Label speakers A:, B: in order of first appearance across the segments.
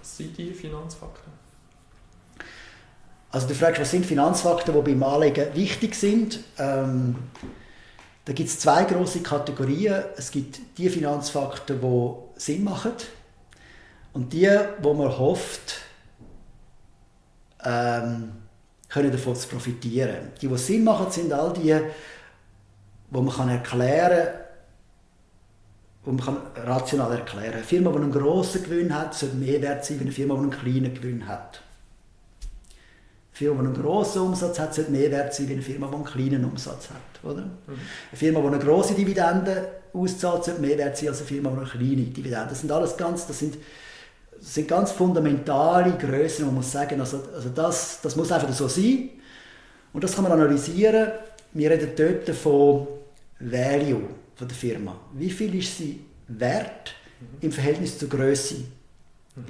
A: Was sind die Finanzfakten?
B: Also du fragst, was sind Finanzfakten, die beim Anlegen wichtig sind. Ähm, da gibt es zwei große Kategorien. Es gibt die Finanzfakten, die Sinn machen und die, wo man hofft, ähm, können davon zu profitieren. Die, die Sinn machen, sind all die, wo man erklären kann, wo man kann rational erklären. Eine Firma, die einen grossen Gewinn hat, sollte mehr wert sein als eine Firma, die einen kleinen Gewinn hat. Eine Firma, die einen grossen Umsatz hat, sollte mehr wert sein als eine Firma, die einen kleinen Umsatz hat. Oder? Mhm. Eine Firma, die eine grosse Dividende auszahlt, sollte mehr wert sein als eine Firma, die eine kleine Dividende Das sind alles ganz, das sind, das sind ganz fundamentale Größen, man muss sagen, also, also das, das muss einfach so sein. Und das kann man analysieren. Wir reden dort von Value von der Firma. Wie viel ist sie wert mhm. im Verhältnis zur Größe? Mhm.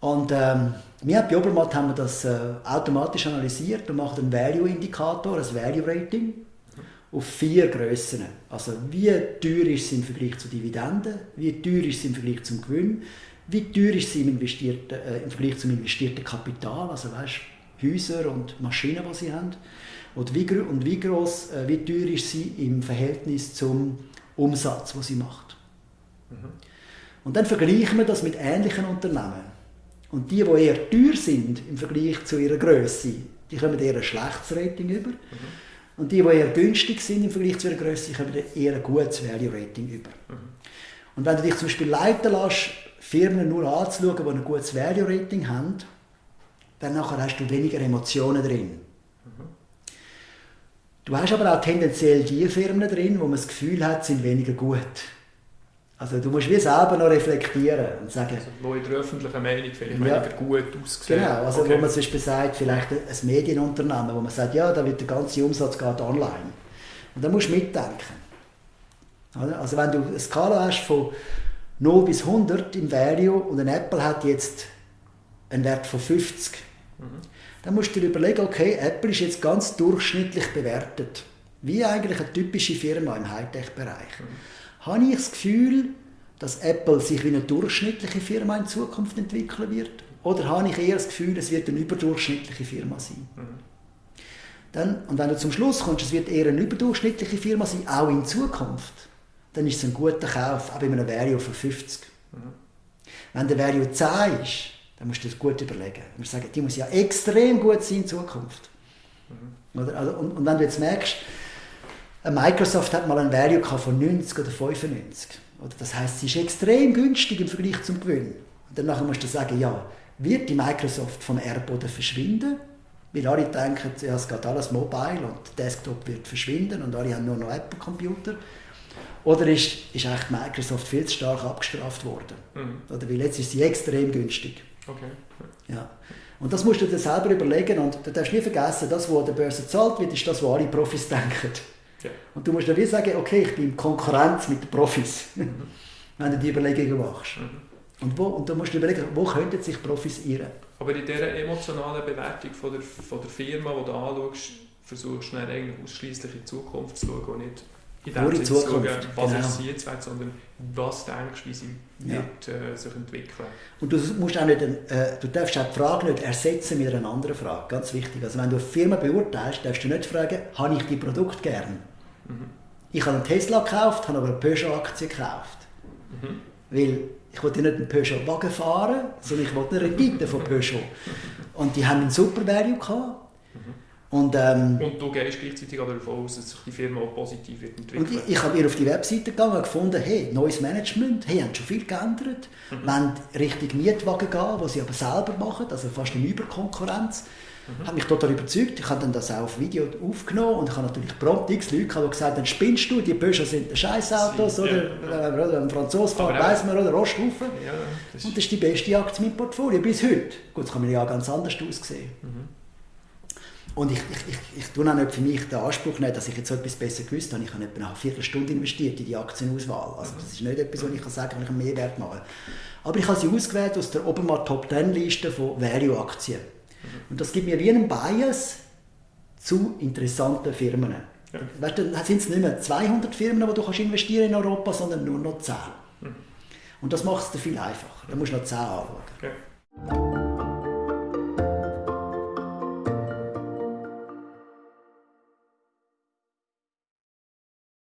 B: Und ähm, wir bei Obermatt haben wir das äh, automatisch analysiert und machen einen Value-Indikator, ein Value-Rating mhm. auf vier Größen. Also wie teuer ist sie im Vergleich zu Dividenden, wie teuer ist sie im Vergleich zum Gewinn, wie teuer ist sie im, investierten, äh, im Vergleich zum investierten Kapital, also weißt, Häuser und Maschinen, die sie haben. Und wie, und wie groß, äh, wie teuer ist sie im Verhältnis zum Umsatz, den sie macht. Mhm. Und dann vergleichen wir das mit ähnlichen Unternehmen. Und die, die eher teuer sind im Vergleich zu ihrer Größe, die kommen eher ein schlechtes Rating über. Mhm. Und die, die eher günstig sind im Vergleich zu ihrer Größe, kommen eher ein gutes Value Rating über. Mhm. Und wenn du dich zum Beispiel leiten lässt, Firmen nur anzuschauen, die ein gutes Value Rating haben, dann nachher hast du weniger Emotionen drin. Du hast aber auch tendenziell die Firmen drin, wo man das Gefühl hat, sind weniger gut. Also du musst wie selber noch reflektieren und sagen... Also,
A: wo in der öffentlichen Meinung vielleicht ja, weniger gut aussehen.
B: Genau, also okay. wo man zum Beispiel sagt, vielleicht ein Medienunternehmen, wo man sagt, ja, da wird der ganze Umsatz geht online. Und da musst du mitdenken. Also wenn du eine Skala hast von 0 bis 100 im Value und ein Apple hat jetzt einen Wert von 50, mhm dann musst du dir überlegen, okay, Apple ist jetzt ganz durchschnittlich bewertet. Wie eigentlich eine typische Firma im Hightech-Bereich. Mhm. Habe ich das Gefühl, dass Apple sich wie eine durchschnittliche Firma in Zukunft entwickeln wird? Oder habe ich eher das Gefühl, es wird eine überdurchschnittliche Firma sein? Mhm. Dann, und wenn du zum Schluss kommst, es wird eher eine überdurchschnittliche Firma sein, auch in Zukunft, dann ist es ein guter Kauf, auch bei einem Value von 50. Mhm. Wenn der Value 10 ist, dann musst du das gut überlegen. Du musst sagen, die muss ja extrem gut sein in Zukunft. Mhm. Oder? Also, und, und, wenn du jetzt merkst, Microsoft hat mal ein Value von 90 oder 95. Oder? Das heißt, sie ist extrem günstig im Vergleich zum Gewinn. Und dann musst du sagen, ja, wird die Microsoft vom Erdboden verschwinden? Weil alle denken, ja, es geht alles mobile und Desktop wird verschwinden und alle haben nur noch Apple-Computer. Oder ist, ist eigentlich Microsoft viel zu stark abgestraft worden? Mhm. Oder weil jetzt ist sie extrem günstig. Okay. Ja. Und das musst du dir selber überlegen und du darfst nie vergessen, das, was an der Börse gezahlt wird, ist das, was alle Profis denken. Ja. Und du musst dann wie sagen, okay, ich bin in Konkurrenz mit den Profis, mhm. wenn du die Überlegungen machst. Mhm. Und, wo, und da musst du überlegen, wo könnten sich Profis irren.
A: Aber in dieser emotionalen Bewertung von der, von der Firma, die du anschaust, versuchst du eigentlich ausschließlich in die Zukunft zu schauen und nicht in
B: der Zukunft.
A: Schauen, was genau. ist jetzt weg, sondern was denkst du, wie sie ja. wird, äh, sich entwickeln.
B: Und du, musst auch nicht, äh, du darfst auch die Frage nicht ersetzen mit einer anderen Frage, ganz wichtig. Also wenn du eine Firma beurteilst, darfst du nicht fragen, habe ich die Produkt gern? Mhm. Ich habe einen Tesla gekauft, habe aber eine Peugeot-Aktie gekauft. Mhm. Weil ich wollte nicht einen Peugeot-Wagen fahren, sondern ich wollte eine Rendite von Peugeot. Und die haben einen super Value gehabt.
A: Und, ähm, und du gehst gleichzeitig davon aus, dass sich die Firma auch positiv wird entwickeln
B: ich, ich habe auf die Webseite gegangen und gefunden, hey, neues Management, hey, haben schon viel geändert, mhm. wollen Richtung Mietwagen gehen, was sie aber selber machen, also fast eine Überkonkurrenz. Mhm. Hat mich total überzeugt. Ich habe dann das auch auf Video aufgenommen und ich habe natürlich prompt x Leute gehabt, die gesagt haben, spinnst du, die Peugeot sind Scheißautos, oder, ja. oder ein Franzose fährt, weiss man, oder Roststufen. Ja, das und das ist die beste Aktie meinem Portfolio bis heute. Gut, das kann mir ja ganz anders aussehen. Mhm. Und ich, ich, ich, ich tue auch nicht für mich den Anspruch nicht, dass ich jetzt etwas besser gewusst habe. Ich habe etwa eine Viertelstunde investiert in die Aktienauswahl. Also das ist nicht etwas, was ich kann sagen kann, ich einen Mehrwert mache. Aber ich habe sie ausgewählt aus der Obermatt Top 10 Liste von Value-Aktien. Und das gibt mir wie einen Bias zu interessanten Firmen. Ja. Weißt dann sind es nicht mehr 200 Firmen, die du kannst investieren in Europa, sondern nur noch 10. Mhm. Und das macht es dir viel einfacher. Da musst du noch 10 anschauen.
A: Okay.